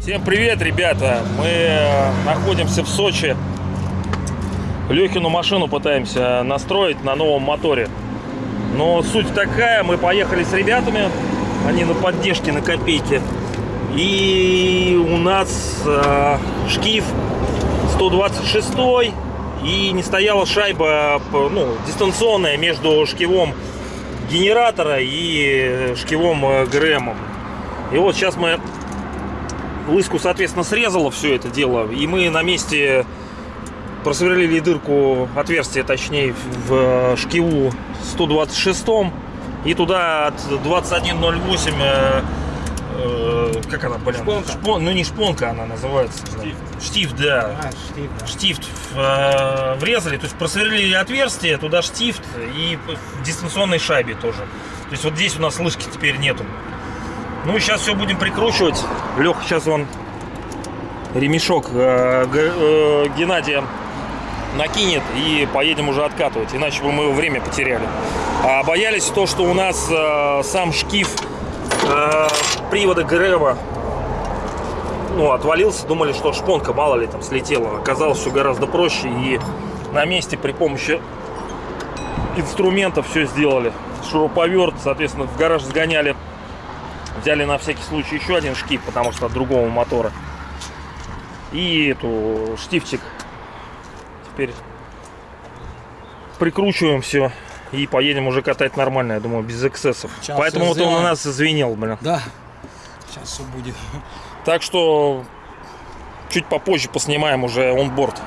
Всем привет, ребята! Мы э, находимся в Сочи. Лехину машину пытаемся настроить на новом моторе. Но суть такая, мы поехали с ребятами, они на поддержке, на копейке. И у нас э, шкив 126 и не стояла шайба ну, дистанционная между шкивом генератора и шкивом э, ГРМом. И вот сейчас мы лыску, соответственно, срезала все это дело, и мы на месте просверлили дырку, отверстие, точнее, в шкиву 126 и туда от 2108 как она, блин? Шпонка. Шпон- ну не шпонка она называется. Штифт. Штифт, да. А, штифт, да. Штифт э, врезали, то есть просверлили отверстие, туда штифт и в дистанционной шайбе тоже. То есть вот здесь у нас лыжки теперь нету. Ну и сейчас все будем прикручивать. Леха сейчас он ремешок э, э, Геннадия накинет и поедем уже откатывать, иначе бы мы его время потеряли. А боялись то, что у нас э, сам шкив э, привода ГРМа ну, отвалился, думали, что шпонка, мало ли, там слетела. Оказалось, все гораздо проще, и на месте при помощи инструментов все сделали. Шуруповерт, соответственно, в гараж сгоняли, взяли на всякий случай еще один шкив, потому что от другого мотора. И эту штифчик теперь прикручиваем все и поедем уже катать нормально, я думаю, без эксцессов. Сейчас Поэтому вот он у нас извинил, блин. Да. Сейчас все будет. Так что чуть попозже поснимаем уже онборд.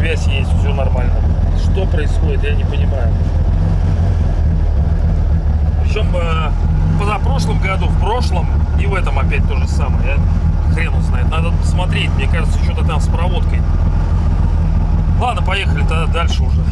Связь есть, все нормально. Что происходит, я не понимаю. Причем э, позапрошлом году, в прошлом и в этом опять то же самое. Хрен знает. Надо посмотреть. Мне кажется, что-то там с проводкой. Ладно, поехали тогда дальше уже.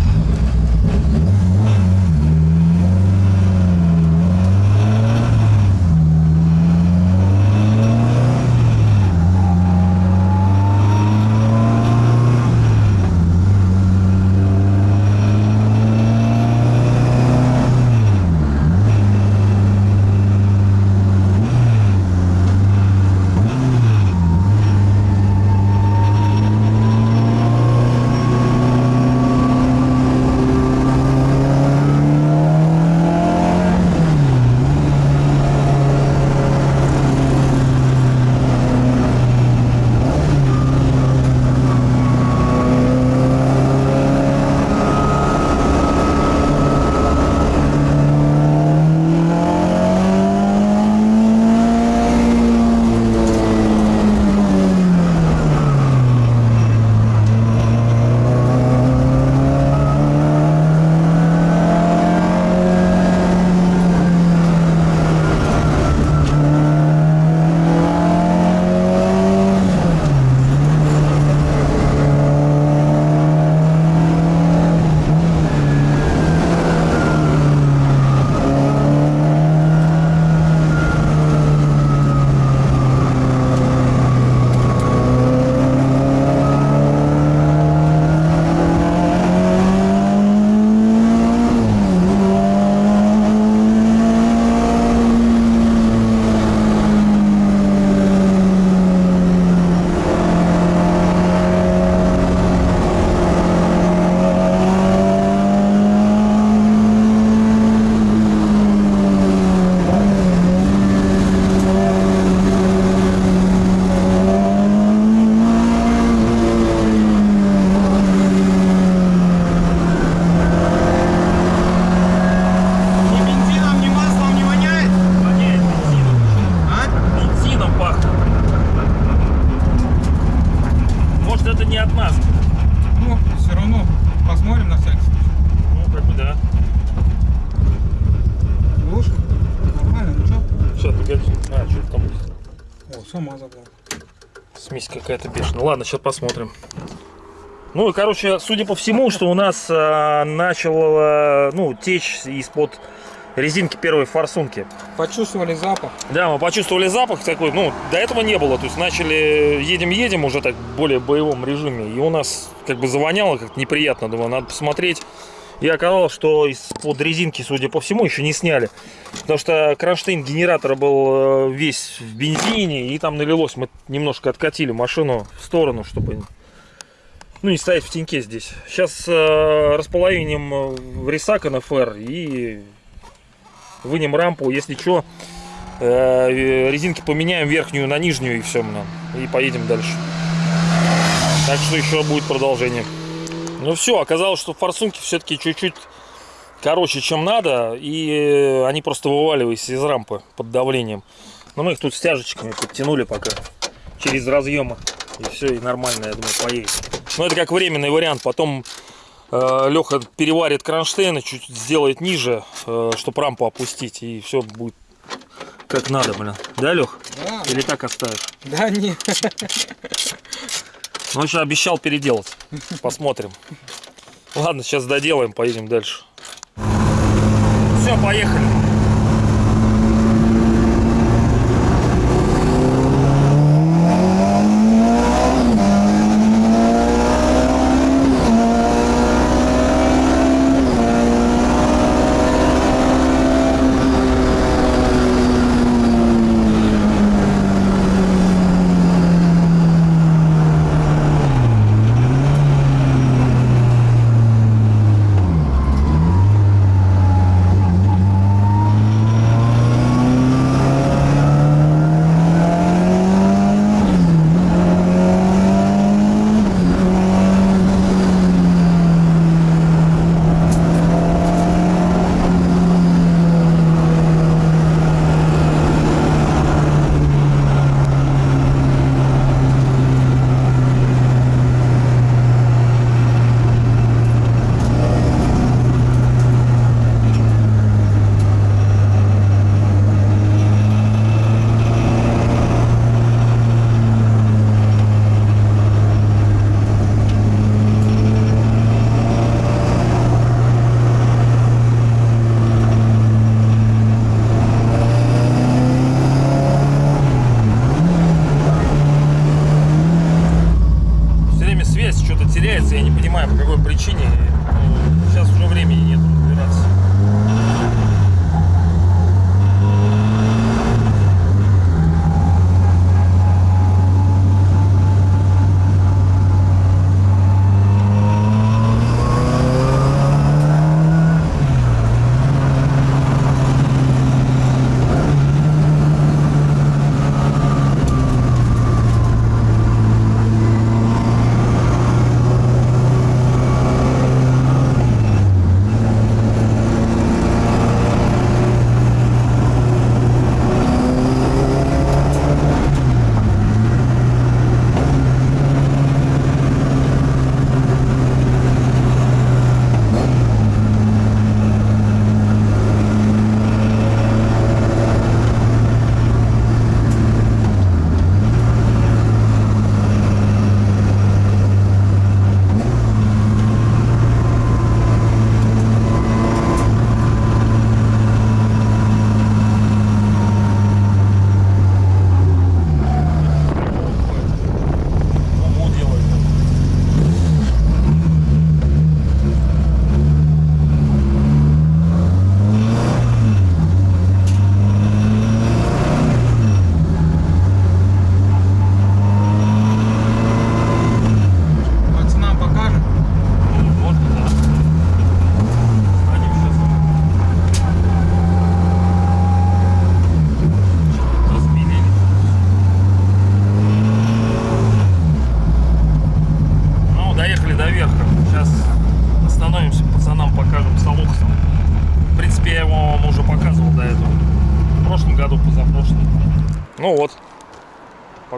Ладно, сейчас посмотрим. Ну, и, короче, судя по всему, что у нас а, начало, ну, течь из-под резинки первой форсунки. Почувствовали запах? Да, мы почувствовали запах такой, ну, до этого не было. То есть начали, едем-едем уже так в более боевом режиме. И у нас как бы завоняло как-то неприятно. Думаю, надо посмотреть. И оказалось, что из-под резинки, судя по всему, еще не сняли. Потому что кронштейн генератора был э, весь в бензине, и там налилось. Мы немножко откатили машину в сторону, чтобы ну, не стоять в теньке здесь. Сейчас э, располовиним э, ресак НФР и вынем рампу. Если что, э, резинки поменяем верхнюю на нижнюю и все, и поедем дальше. Так что еще будет продолжение. Ну все, оказалось, что форсунки все-таки чуть-чуть короче, чем надо, и э, они просто вываливались из рампы под давлением. Но мы их тут стяжечками подтянули пока через разъемы. И все, и нормально, я думаю, поедет. Но это как временный вариант. Потом э, Леха переварит кронштейн и чуть сделает ниже, э, чтобы рампу опустить. И все будет как надо, блин. Да, Лех? Да. Или так оставишь? Да, не. Ну, еще обещал переделать. Посмотрим. Ладно, сейчас доделаем, поедем дальше. Все, поехали.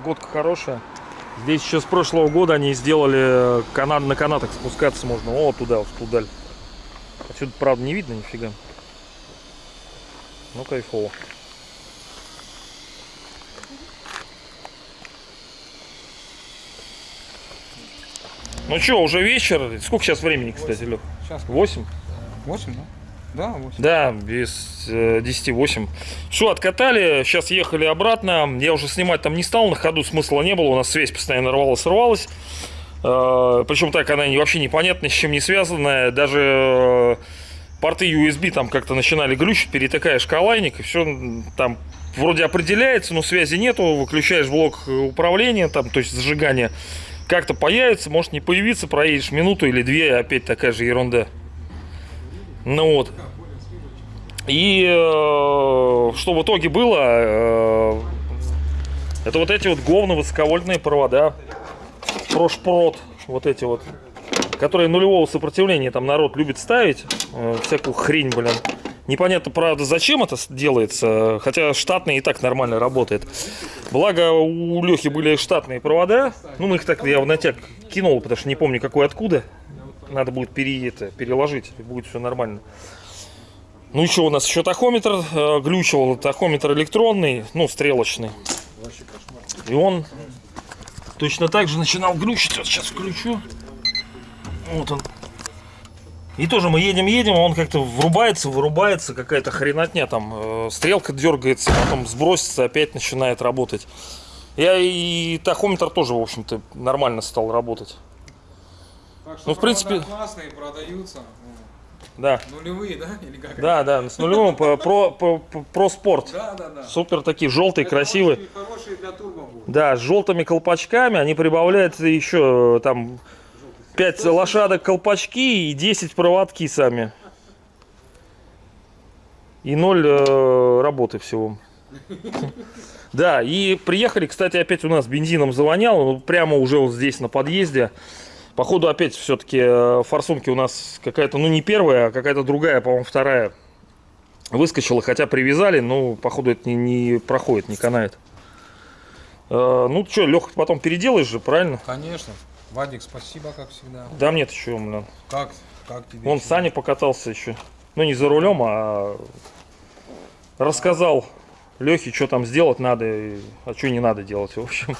Погодка хорошая. Здесь еще с прошлого года они сделали канат на канатах спускаться можно. О, туда, вот туда. Отсюда, правда, не видно нифига. Ну, кайфово. Ну что, уже вечер. Сколько сейчас времени, кстати, Лех? Сейчас 8? 8, да? Да, 8. Да, без э, 10-8. Все, откатали, сейчас ехали обратно. Я уже снимать там не стал, на ходу смысла не было. У нас связь постоянно рвалась, рвалась. Э, причем так она вообще непонятно, с чем не связанная. Даже э, порты USB там как-то начинали глючить, перетыкаешь калайник, и все там вроде определяется, но связи нету. Выключаешь блок управления, там, то есть зажигания. Как-то появится, может не появиться, проедешь минуту или две, опять такая же ерунда. Ну вот. И э, что в итоге было? э, это вот эти вот говно высоковольтные провода. Прошпрот. Вот эти вот. Которые нулевого сопротивления там народ любит ставить. э, всякую хрень, блин. Непонятно, правда, зачем это делается. Хотя штатный и так нормально работает. Благо у Лехи были штатные провода. Ну, мы их так я в натяг кинул, потому что не помню какой откуда. Надо будет пере, это, переложить, и будет все нормально. Ну еще у нас еще тахометр э, глючил, тахометр электронный, ну стрелочный. И он точно так же начинал глючить. Вот сейчас включу. Вот он. И тоже мы едем, едем, а он как-то врубается, вырубается, какая-то хренотня там. э, стрелка дергается, потом сбросится, опять начинает работать. Я и тахометр тоже, в общем-то, нормально стал работать. Так что Ну, в принципе- классные, продаются. Да, Ну, Нулевые, да? Или как? да, да, с нулевым про, про, спорт. Да, да, да. Супер такие желтые, красивые. Хорошие, хорошие для турбо будут. Да, с желтыми колпачками они прибавляют еще там 5 лошадок колпачки и 10 проводки сами. И ноль э, работы всего. Да, и приехали, кстати, опять у нас бензином завонял, ну, прямо уже вот здесь на подъезде. Походу опять все-таки форсунки у нас какая-то, ну не первая, а какая-то другая, по-моему, вторая. Выскочила, хотя привязали, но походу это не, не проходит, не канает. Э, Ну что, Леха, потом переделаешь же, правильно? Конечно. Вадик, спасибо, как всегда. Да мне-то что, блин. Как, как тебе? Чего? Саня покатался еще. Ну не за рулем, а рассказал Лехе, что там сделать надо, а что не надо делать, в общем.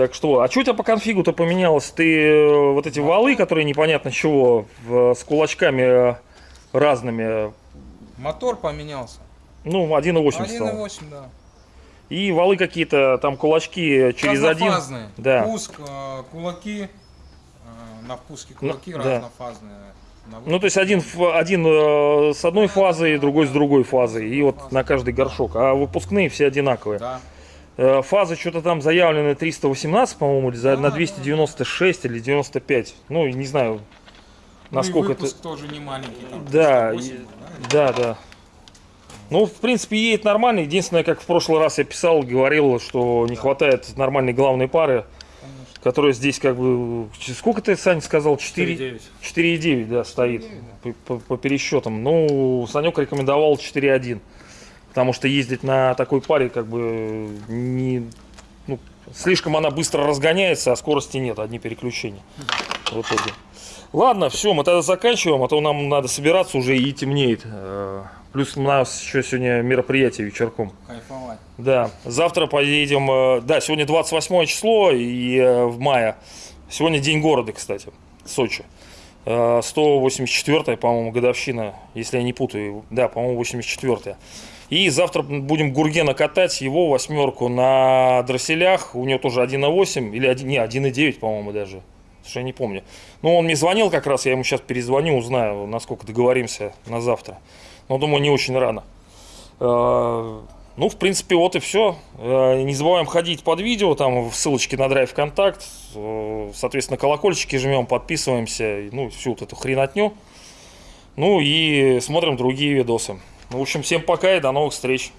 Так что, а что у тебя по конфигу-то поменялось? Ты э, вот эти валы, которые непонятно чего, в- с кулачками э, разными, Мотор поменялся. ну 1.8 стал. 1.8, да. И валы какие-то, там кулачки через один. Да. Пуск, э, кулаки, э, на впуске кулаки Ну, да. разнофазные. на Ну, то есть один, один э, с одной фазой, другой с другой фазой. И вот на каждый горшок. А выпускные все одинаковые. Да. Э, Фазы что-то там заявлены 318, по-моему, или за- Да, на да. 296 или 95. Ну, не знаю, насколько ну, и это... выпуск тоже не маленький. Там, Да, 308, и- да? Да, да. Ну, в принципе, едет нормально. Единственное, как в прошлый раз я писал, говорил, что не хватает нормальной главной пары, Конечно. которая здесь как бы... Сколько ты, Саня, сказал? 4... 4,9. 4,9, да, стоит по, по- по пересчетам. Ну, Санек рекомендовал 4,1. Потому что ездить на такой паре как бы не... ну, слишком она быстро разгоняется, а скорости нет, одни переключения в итоге. Ладно, все, мы тогда заканчиваем, а то нам надо собираться уже и темнеет. Э, Плюс у нас еще сегодня мероприятие вечерком. Кайфовать. Да, завтра поедем, э, да, сегодня 28 число и э, в мае. Сегодня день города, кстати, Сочи. Э, 184 по-моему, годовщина, если я не путаю. Да, по-моему, 84 И завтра будем Гургена катать, его восьмерку на дросселях. У него тоже 1.8 или 1, не, 1.9, по-моему, даже. Слушай, я не помню. Ну, он мне звонил как раз, я ему сейчас перезвоню, узнаю, насколько договоримся на завтра. Но думаю, не очень рано. Э, Ну, в принципе, вот и все. Не забываем ходить под видео, там в ссылочке на драйв контакт. Э, Соответственно, колокольчики жмем, подписываемся, ну, всю вот эту хренотню. Ну и смотрим другие видосы. Ну, В общем, всем пока и до новых встреч.